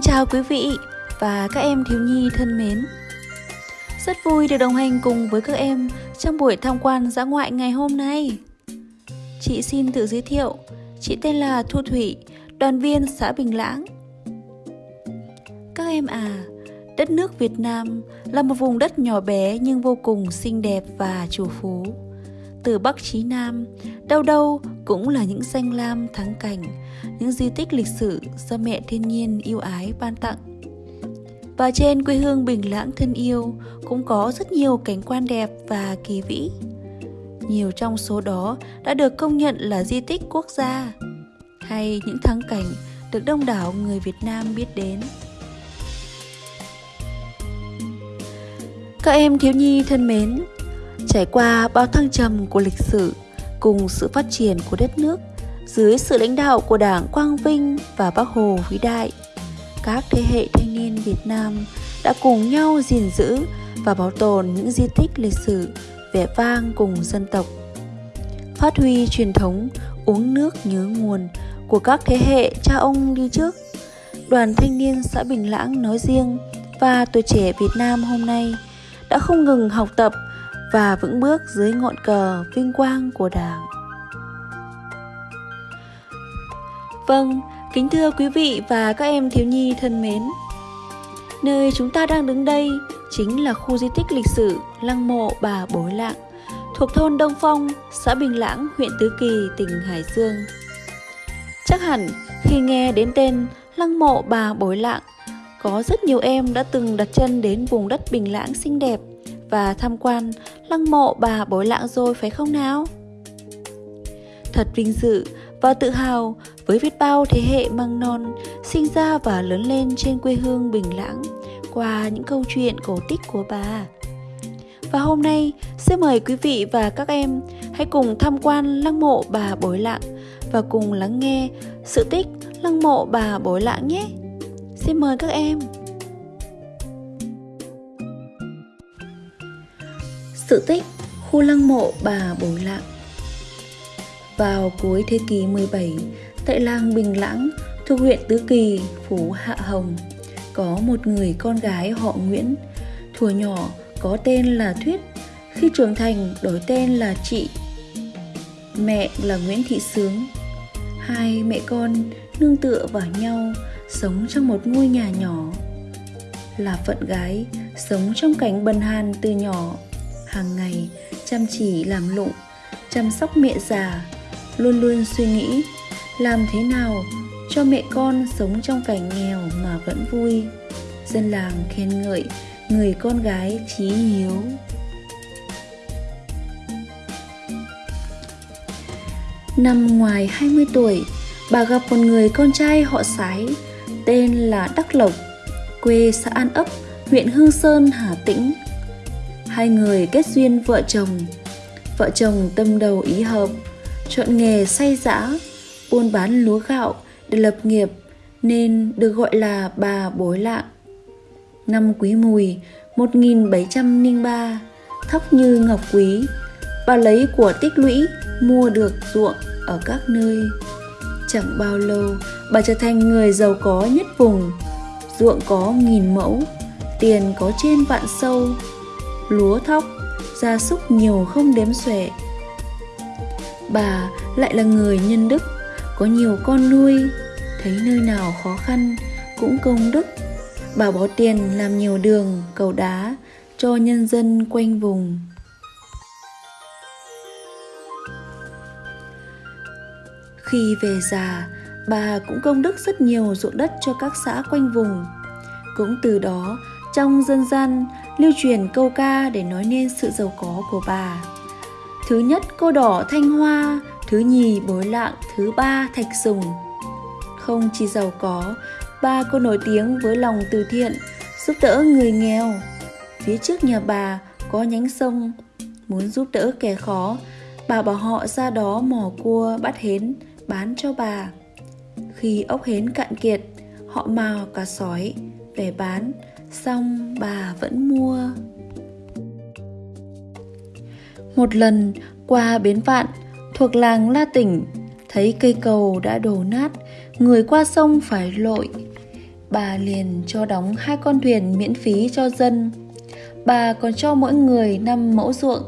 chào quý vị và các em thiếu nhi thân mến. Rất vui được đồng hành cùng với các em trong buổi tham quan dã ngoại ngày hôm nay. Chị xin tự giới thiệu, chị tên là Thu Thủy, đoàn viên xã Bình Lãng. Các em à, đất nước Việt Nam là một vùng đất nhỏ bé nhưng vô cùng xinh đẹp và chủ phú. Từ Bắc chí Nam, đâu đâu cũng là những danh lam thắng cảnh, những di tích lịch sử do mẹ thiên nhiên yêu ái ban tặng. Và trên quê hương Bình Lãng thân yêu cũng có rất nhiều cảnh quan đẹp và kỳ vĩ. Nhiều trong số đó đã được công nhận là di tích quốc gia hay những thắng cảnh được đông đảo người Việt Nam biết đến. Các em thiếu nhi thân mến, trải qua bao thăng trầm của lịch sử cùng sự phát triển của đất nước dưới sự lãnh đạo của Đảng Quang Vinh và Bác Hồ vĩ đại, các thế hệ thanh niên Việt Nam đã cùng nhau gìn giữ và bảo tồn những di tích lịch sử vẻ vang cùng dân tộc. Phát huy truyền thống uống nước nhớ nguồn của các thế hệ cha ông đi trước. Đoàn thanh niên xã Bình Lãng nói riêng và tuổi trẻ Việt Nam hôm nay đã không ngừng học tập và vững bước dưới ngọn cờ vinh quang của Đảng. Vâng, kính thưa quý vị và các em thiếu nhi thân mến. Nơi chúng ta đang đứng đây chính là khu di tích lịch sử Lăng mộ Bà Bối Lạng, thuộc thôn Đông Phong, xã Bình Lãng, huyện Tứ Kỳ, tỉnh Hải Dương. Chắc hẳn khi nghe đến tên Lăng mộ Bà Bối Lạng, có rất nhiều em đã từng đặt chân đến vùng đất Bình Lãng xinh đẹp và tham quan lăng mộ bà Bối Lạng rồi phải không nào? Thật vinh dự và tự hào với biết bao thế hệ măng non sinh ra và lớn lên trên quê hương Bình Lãng qua những câu chuyện cổ tích của bà. Và hôm nay, xin mời quý vị và các em hãy cùng tham quan lăng mộ bà Bối Lạng và cùng lắng nghe sự tích lăng mộ bà Bối Lạng nhé. Xin mời các em. Sự tích khu lăng mộ bà Bối Lạng Vào cuối thế kỷ 17, tại làng Bình Lãng, thuộc huyện Tứ Kỳ, Phú Hạ Hồng, có một người con gái họ Nguyễn. Thuở nhỏ có tên là Thuyết, khi trưởng thành đổi tên là Chị. Mẹ là Nguyễn Thị Sướng. Hai mẹ con nương tựa vào nhau, sống trong một ngôi nhà nhỏ. Là phận gái, sống trong cảnh bần hàn từ nhỏ hàng ngày chăm chỉ làm lụng chăm sóc mẹ già luôn luôn suy nghĩ làm thế nào cho mẹ con sống trong cảnh nghèo mà vẫn vui. Dân làng khen ngợi người con gái trí hiếu. Năm ngoài 20 tuổi, bà gặp một người con trai họ Sái, tên là Đắc Lộc, quê xã An Ấp, huyện Hương Sơn, Hà Tĩnh hai người kết duyên vợ chồng. Vợ chồng tâm đầu ý hợp, chọn nghề say dã buôn bán lúa gạo để lập nghiệp nên được gọi là bà bối lạng năm quý mùi 1703 thóc như ngọc quý, bà lấy của tích lũy mua được ruộng ở các nơi. Chẳng bao lâu, bà trở thành người giàu có nhất vùng. Ruộng có nghìn mẫu, tiền có trên vạn sâu lúa thóc, gia súc nhiều không đếm xuể. Bà lại là người nhân đức, có nhiều con nuôi, thấy nơi nào khó khăn cũng công đức. Bà bỏ tiền làm nhiều đường, cầu đá cho nhân dân quanh vùng. Khi về già, bà cũng công đức rất nhiều ruộng đất cho các xã quanh vùng. Cũng từ đó trong dân gian lưu truyền câu ca để nói nên sự giàu có của bà. Thứ nhất cô đỏ thanh hoa, thứ nhì bối lạng, thứ ba thạch sùng. Không chỉ giàu có, bà cô nổi tiếng với lòng từ thiện, giúp đỡ người nghèo. Phía trước nhà bà có nhánh sông, muốn giúp đỡ kẻ khó, bà bảo họ ra đó mò cua bắt hến bán cho bà. Khi ốc hến cạn kiệt, họ mào cả sói về bán xong bà vẫn mua một lần qua bến vạn thuộc làng la tỉnh thấy cây cầu đã đổ nát người qua sông phải lội bà liền cho đóng hai con thuyền miễn phí cho dân. Bà còn cho mỗi người năm mẫu ruộng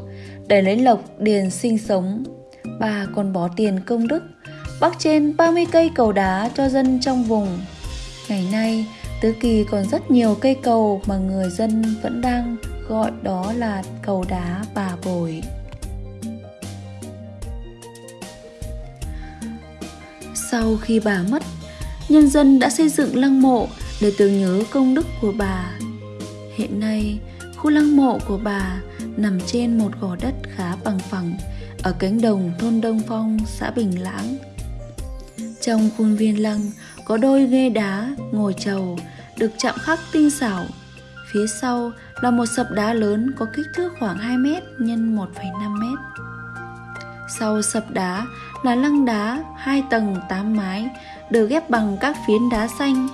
để lấy lộc điền sinh sống. Bà còn bỏ tiền công đức, bắc trên 30 cây cầu đá cho dân trong vùng. Ngày nay, Tứ Kỳ còn rất nhiều cây cầu mà người dân vẫn đang gọi đó là cầu đá bà bồi. Sau khi bà mất, nhân dân đã xây dựng lăng mộ để tưởng nhớ công đức của bà. Hiện nay, khu lăng mộ của bà nằm trên một gò đất khá bằng phẳng ở cánh đồng thôn Đông Phong, xã Bình Lãng. Trong khuôn viên lăng có đôi ghê đá ngồi trầu được chạm khắc tinh xảo. Phía sau là một sập đá lớn có kích thước khoảng 2 m x 1,5 m. Sau sập đá là lăng đá hai tầng 8 mái được ghép bằng các phiến đá xanh,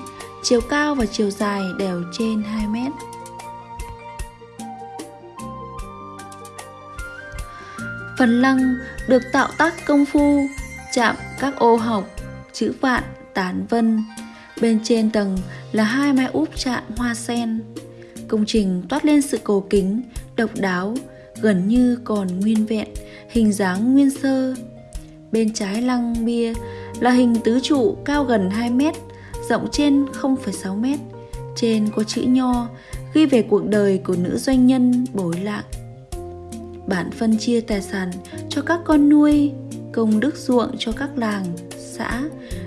chiều cao và chiều dài đều trên 2 mét. Phần lăng được tạo tác công phu, chạm các ô học, chữ vạn, tán vân. Bên trên tầng là hai mái úp chạm hoa sen. Công trình toát lên sự cầu kính, độc đáo, gần như còn nguyên vẹn, hình dáng nguyên sơ. Bên trái lăng bia là hình tứ trụ cao gần 2 mét, rộng trên 0,6 mét. Trên có chữ nho ghi về cuộc đời của nữ doanh nhân bối lạng. Bản phân chia tài sản cho các con nuôi, công đức ruộng cho các làng, xã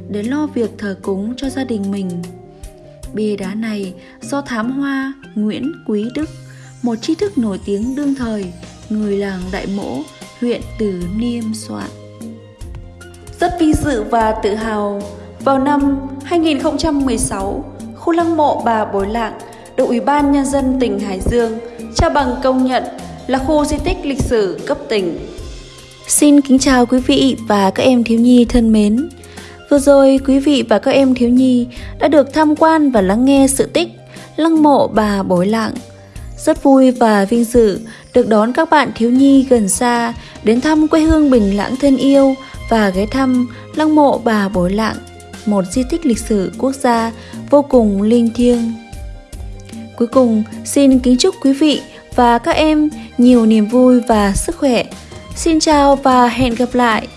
để lo việc thờ cúng cho gia đình mình. Bia đá này do thám hoa Nguyễn Quý Đức, một tri thức nổi tiếng đương thời, người làng Đại Mỗ, huyện Từ Niêm soạn. Rất vinh dự và tự hào, vào năm 2016, khu lăng mộ bà Bối Lạng được Ủy ban Nhân dân tỉnh Hải Dương trao bằng công nhận là khu di tích lịch sử cấp tỉnh. Xin kính chào quý vị và các em thiếu nhi thân mến. Vừa rồi quý vị và các em thiếu nhi đã được tham quan và lắng nghe sự tích Lăng mộ bà Bối Lạng. Rất vui và vinh dự được đón các bạn thiếu nhi gần xa đến thăm quê hương Bình Lãng thân yêu và ghé thăm lăng mộ bà Bối Lạng, một di tích lịch sử quốc gia vô cùng linh thiêng. Cuối cùng, xin kính chúc quý vị và các em nhiều niềm vui và sức khỏe. Xin chào và hẹn gặp lại!